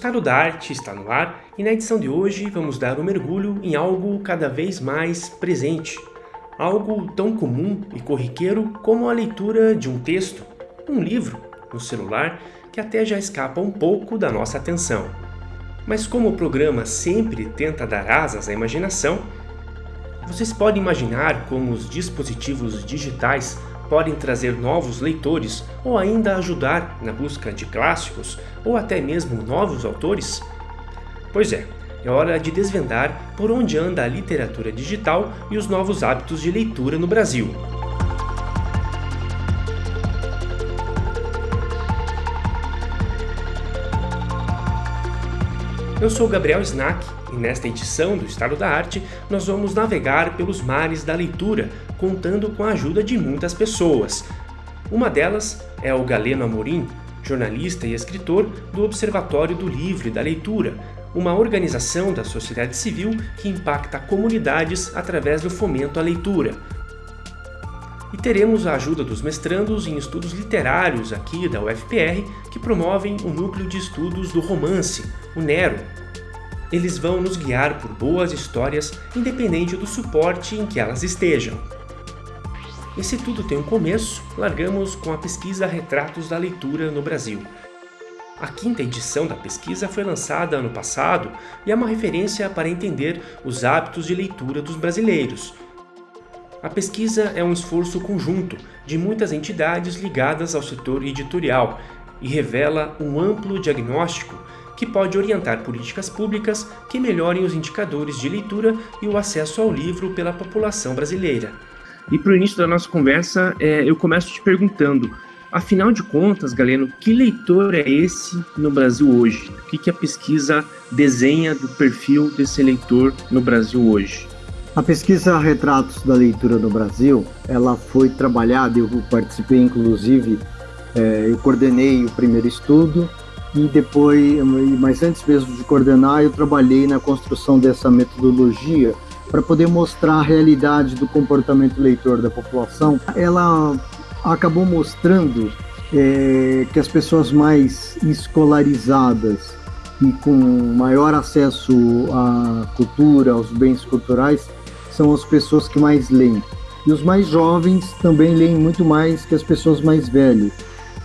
Estado da Arte está no ar e na edição de hoje vamos dar um mergulho em algo cada vez mais presente. Algo tão comum e corriqueiro como a leitura de um texto, um livro, no celular, que até já escapa um pouco da nossa atenção. Mas como o programa sempre tenta dar asas à imaginação, vocês podem imaginar como os dispositivos digitais podem trazer novos leitores ou ainda ajudar na busca de clássicos ou até mesmo novos autores? Pois é, é hora de desvendar por onde anda a literatura digital e os novos hábitos de leitura no Brasil. Eu sou Gabriel Snack e nesta edição do Estado da Arte nós vamos navegar pelos mares da leitura, contando com a ajuda de muitas pessoas. Uma delas é o Galeno Amorim, jornalista e escritor do Observatório do Livro e da Leitura, uma organização da sociedade civil que impacta comunidades através do fomento à leitura. E teremos a ajuda dos mestrandos em estudos literários aqui da UFPR, que promovem o Núcleo de Estudos do Romance, o Nero. Eles vão nos guiar por boas histórias, independente do suporte em que elas estejam. E se tudo tem um começo, largamos com a pesquisa Retratos da Leitura no Brasil. A quinta edição da pesquisa foi lançada ano passado e é uma referência para entender os hábitos de leitura dos brasileiros. A pesquisa é um esforço conjunto de muitas entidades ligadas ao setor editorial e revela um amplo diagnóstico que pode orientar políticas públicas que melhorem os indicadores de leitura e o acesso ao livro pela população brasileira. E para o início da nossa conversa, é, eu começo te perguntando, afinal de contas, Galeno, que leitor é esse no Brasil hoje? O que, que a pesquisa desenha do perfil desse leitor no Brasil hoje? A pesquisa Retratos da Leitura no Brasil, ela foi trabalhada, eu participei inclusive, é, eu coordenei o primeiro estudo e depois, mas antes mesmo de coordenar, eu trabalhei na construção dessa metodologia para poder mostrar a realidade do comportamento leitor da população. Ela acabou mostrando é, que as pessoas mais escolarizadas e com maior acesso à cultura, aos bens culturais, são as pessoas que mais leem. E os mais jovens também leem muito mais que as pessoas mais velhas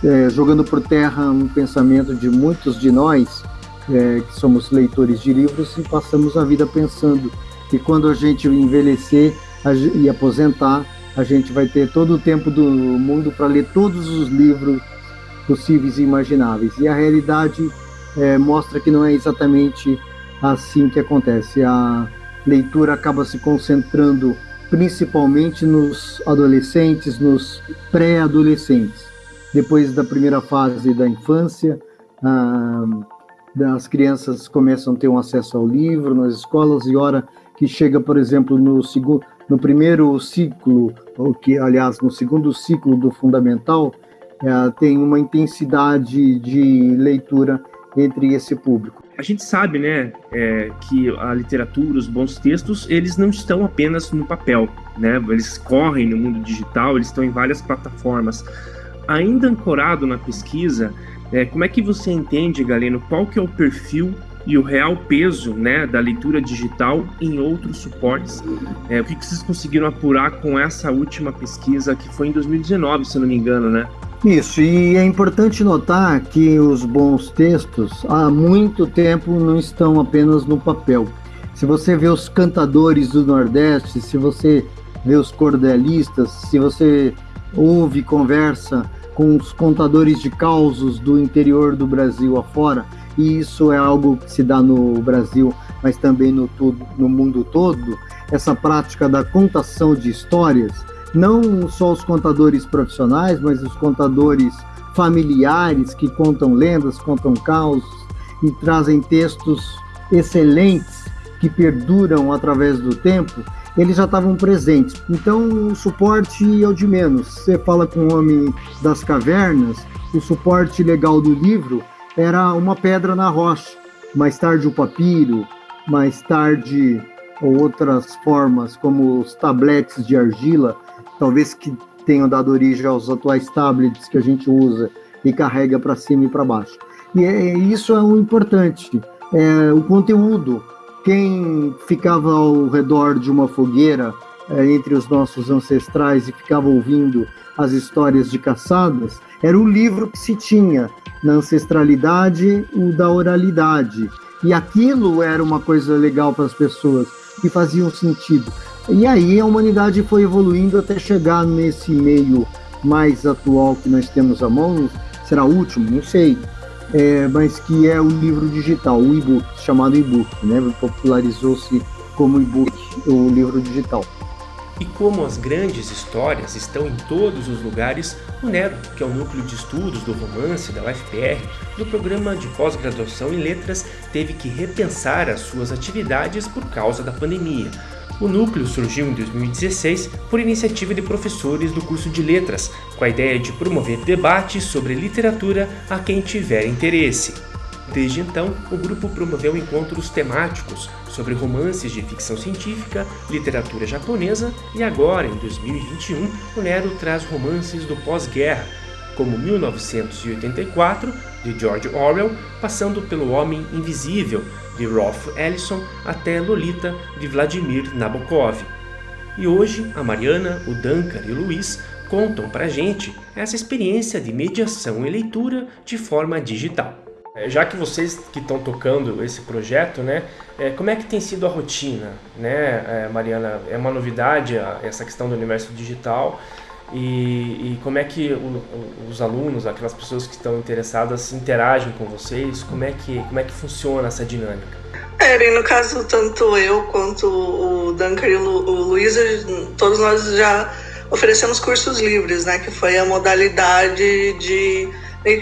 é, jogando por terra um pensamento de muitos de nós, é, que somos leitores de livros, e passamos a vida pensando que quando a gente envelhecer e aposentar, a gente vai ter todo o tempo do mundo para ler todos os livros possíveis e imagináveis. E a realidade é, mostra que não é exatamente assim que acontece. A leitura acaba se concentrando principalmente nos adolescentes, nos pré-adolescentes. Depois da primeira fase da infância, ah, as crianças começam a ter um acesso ao livro nas escolas e hora que chega, por exemplo, no segundo, no primeiro ciclo, ou que aliás no segundo ciclo do fundamental, é, tem uma intensidade de leitura entre esse público. A gente sabe, né, é, que a literatura, os bons textos, eles não estão apenas no papel, né? Eles correm no mundo digital, eles estão em várias plataformas ainda ancorado na pesquisa, é, como é que você entende, Galeno, qual que é o perfil e o real peso né, da leitura digital em outros suportes? É, o que, que vocês conseguiram apurar com essa última pesquisa, que foi em 2019, se não me engano, né? Isso, e é importante notar que os bons textos há muito tempo não estão apenas no papel. Se você vê os cantadores do Nordeste, se você vê os cordelistas, se você ouve conversa com os contadores de causos do interior do Brasil afora, e isso é algo que se dá no Brasil, mas também no, tudo, no mundo todo, essa prática da contação de histórias, não só os contadores profissionais, mas os contadores familiares que contam lendas, contam causos e trazem textos excelentes que perduram através do tempo, eles já estavam presentes. Então, o suporte é o de menos. Você fala com o homem das cavernas, o suporte legal do livro era uma pedra na rocha. Mais tarde, o papiro, mais tarde, outras formas, como os tabletes de argila, talvez que tenham dado origem aos atuais tablets que a gente usa e carrega para cima e para baixo. E é, isso é o importante, é, o conteúdo. Quem ficava ao redor de uma fogueira é, entre os nossos ancestrais e ficava ouvindo as histórias de caçadas, era o livro que se tinha na ancestralidade, o da oralidade. E aquilo era uma coisa legal para as pessoas, que fazia um sentido. E aí a humanidade foi evoluindo até chegar nesse meio mais atual que nós temos à mão, será o último, não sei, é, mas que é o livro digital, o e-book, chamado e-book, né? Popularizou-se como e-book, o livro digital. E como as grandes histórias estão em todos os lugares, o Nero, que é o núcleo de estudos do romance da UFPR, do programa de pós-graduação em letras, teve que repensar as suas atividades por causa da pandemia. O núcleo surgiu em 2016 por iniciativa de professores do curso de letras, com a ideia de promover debates sobre literatura a quem tiver interesse. Desde então, o grupo promoveu encontros temáticos sobre romances de ficção científica, literatura japonesa e agora, em 2021, o Nero traz romances do pós-guerra, como 1984, de George Orwell, passando pelo Homem Invisível, de Rolf Ellison, até Lolita, de Vladimir Nabokov. E hoje, a Mariana, o Duncan e o Luiz contam pra gente essa experiência de mediação e leitura de forma digital. É, já que vocês que estão tocando esse projeto, né, é, como é que tem sido a rotina, né, é, Mariana? É uma novidade essa questão do universo digital e, e como é que o, os alunos, aquelas pessoas que estão interessadas, interagem com vocês? Como é que como é que funciona essa dinâmica? É, no caso, tanto eu quanto o Duncan e o, Lu, o Luiz, todos nós já oferecemos cursos livres, né, que foi a modalidade de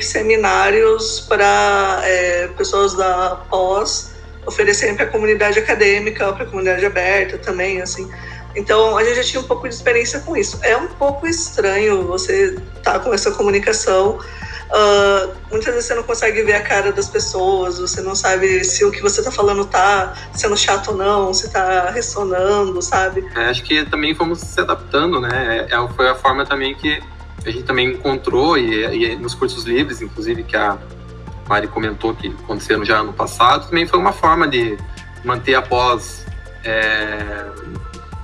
seminários para é, pessoas da pós oferecerem para a comunidade acadêmica, para a comunidade aberta também, assim. Então, a gente já tinha um pouco de experiência com isso. É um pouco estranho você estar tá com essa comunicação. Uh, muitas vezes você não consegue ver a cara das pessoas, você não sabe se o que você está falando está sendo chato ou não, se está ressonando, sabe? É, acho que também fomos se adaptando, né? É, é foi a forma também que a gente também encontrou, e, e nos cursos livres, inclusive, que a Mari comentou que aconteceram já no passado, também foi uma forma de manter a pós é,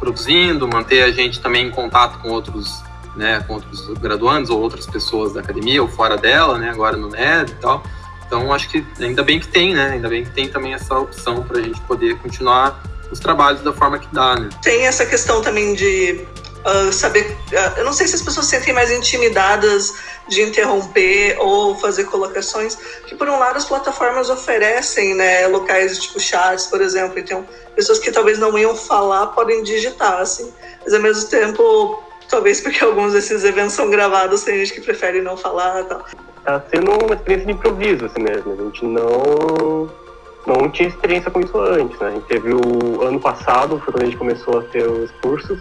produzindo, manter a gente também em contato com outros, né, com outros graduandos ou outras pessoas da academia ou fora dela, né, agora no NED e tal. Então, acho que ainda bem que tem, né, ainda bem que tem também essa opção para a gente poder continuar os trabalhos da forma que dá, né. Tem essa questão também de Uh, saber. Uh, eu não sei se as pessoas se sentem mais intimidadas de interromper ou fazer colocações, que por um lado as plataformas oferecem, né, locais tipo chats, por exemplo, então pessoas que talvez não iam falar podem digitar, assim, mas ao mesmo tempo, talvez porque alguns desses eventos são gravados, tem gente que prefere não falar, tal. Tá sendo uma experiência de improviso, assim mesmo. A gente não não tinha experiência com isso antes, né? A gente teve o ano passado, foi quando a gente começou a ter os cursos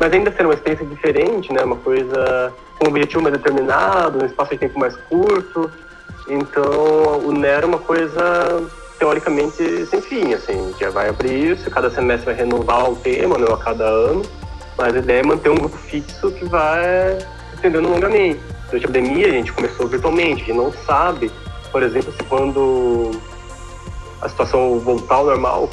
mas ainda sendo uma experiência diferente, né? Uma coisa com um objetivo mais determinado, um espaço de tempo mais curto. Então, o NER é uma coisa teoricamente sem fim, assim, já vai abrir isso, cada semestre vai renovar o tema, né, a cada ano, mas a ideia é manter um grupo fixo que vai estendendo longamente. Durante a pandemia, a gente começou virtualmente, a gente não sabe, por exemplo, se quando a situação voltar ao normal,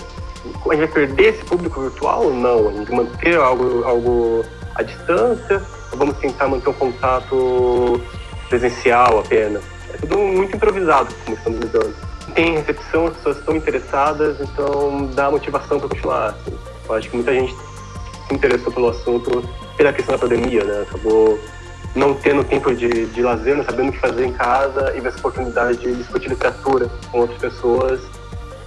a gente vai perder esse público virtual? Não, a gente manter algo, algo à distância, vamos tentar manter um contato presencial apenas. É tudo muito improvisado, como estamos lidando. Tem recepção, as pessoas estão interessadas, então dá motivação para continuar. Assim. Eu acho que muita gente se interessou pelo assunto pela questão da pandemia, né? Acabou não tendo tempo de, de lazer, não sabendo o que fazer em casa e ver essa oportunidade de discutir literatura com outras pessoas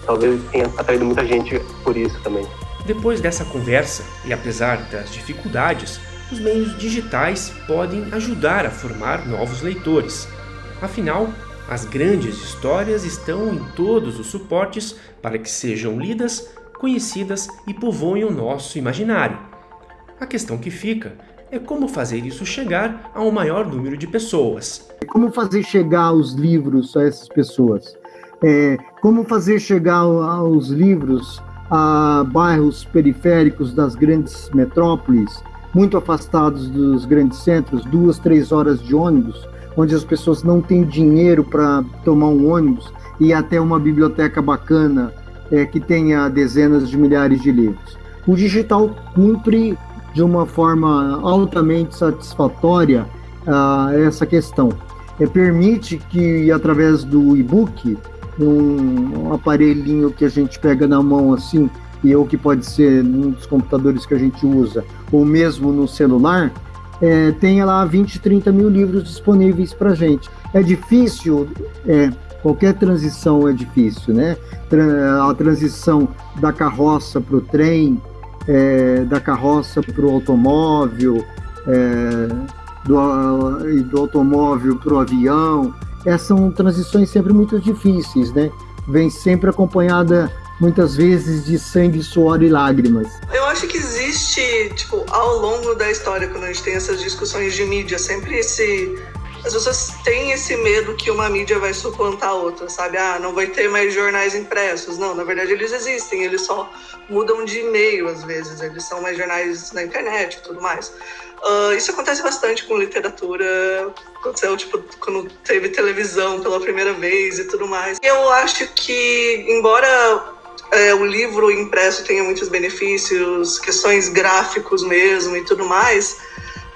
talvez tenha atraído muita gente por isso também. Depois dessa conversa, e apesar das dificuldades, os meios digitais podem ajudar a formar novos leitores. Afinal, as grandes histórias estão em todos os suportes para que sejam lidas, conhecidas e povoem o nosso imaginário. A questão que fica é como fazer isso chegar a um maior número de pessoas. Como fazer chegar os livros a essas pessoas? É, como fazer chegar aos livros a bairros periféricos das grandes metrópoles, muito afastados dos grandes centros, duas, três horas de ônibus, onde as pessoas não têm dinheiro para tomar um ônibus e até uma biblioteca bacana é, que tenha dezenas de milhares de livros. O digital cumpre de uma forma altamente satisfatória uh, essa questão. É, permite que, através do e-book, um aparelhinho que a gente pega na mão assim, e ou que pode ser num dos computadores que a gente usa, ou mesmo no celular, é, tenha lá 20, 30 mil livros disponíveis para gente. É difícil, é, qualquer transição é difícil, né? A transição da carroça para o trem, é, da carroça para o automóvel, é, do, do automóvel para o avião, essas são transições sempre muito difíceis, né? Vem sempre acompanhada muitas vezes de sangue, suor e lágrimas. Eu acho que existe, tipo, ao longo da história, quando a gente tem essas discussões de mídia, sempre esse as pessoas têm esse medo que uma mídia vai suplantar a outra, sabe? Ah, não vai ter mais jornais impressos. Não, na verdade eles existem, eles só mudam de e-mail às vezes, eles são mais jornais na internet e tudo mais. Uh, isso acontece bastante com literatura, aconteceu tipo quando teve televisão pela primeira vez e tudo mais. Eu acho que, embora é, o livro impresso tenha muitos benefícios, questões gráficos mesmo e tudo mais,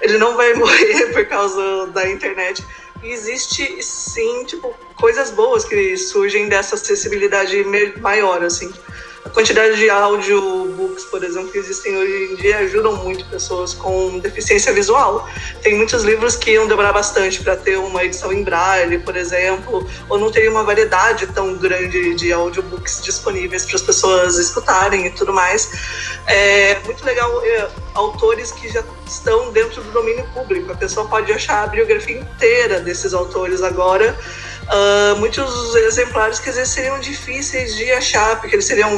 ele não vai morrer por causa da internet. E existe sim, tipo, coisas boas que surgem dessa acessibilidade maior, assim. A quantidade de audiobooks, por exemplo, que existem hoje em dia ajudam muito pessoas com deficiência visual. Tem muitos livros que iam demorar bastante para ter uma edição em braille, por exemplo, ou não tem uma variedade tão grande de audiobooks disponíveis para as pessoas escutarem e tudo mais. É muito legal é, autores que já estão dentro do domínio público. A pessoa pode achar a biografia inteira desses autores agora Uh, muitos exemplares que às vezes seriam difíceis de achar, porque eles seriam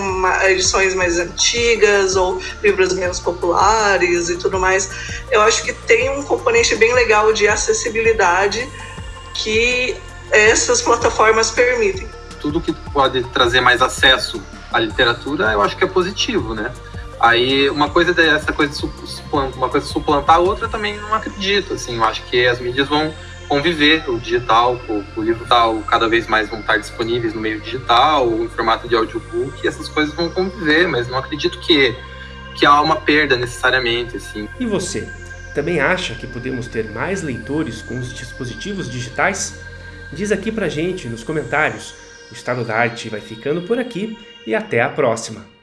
edições mais antigas ou livros menos populares e tudo mais. Eu acho que tem um componente bem legal de acessibilidade que essas plataformas permitem. Tudo que pode trazer mais acesso à literatura, eu acho que é positivo, né? Aí uma coisa dessa coisa de suplantar, uma coisa suplantar a outra também não acredito, assim, eu acho que as mídias vão conviver o digital, o, o livro tal cada vez mais vão estar disponíveis no meio digital, em formato de audiobook, essas coisas vão conviver, mas não acredito que, que há uma perda necessariamente, assim. E você, também acha que podemos ter mais leitores com os dispositivos digitais? Diz aqui pra gente nos comentários. O Estado da Arte vai ficando por aqui e até a próxima!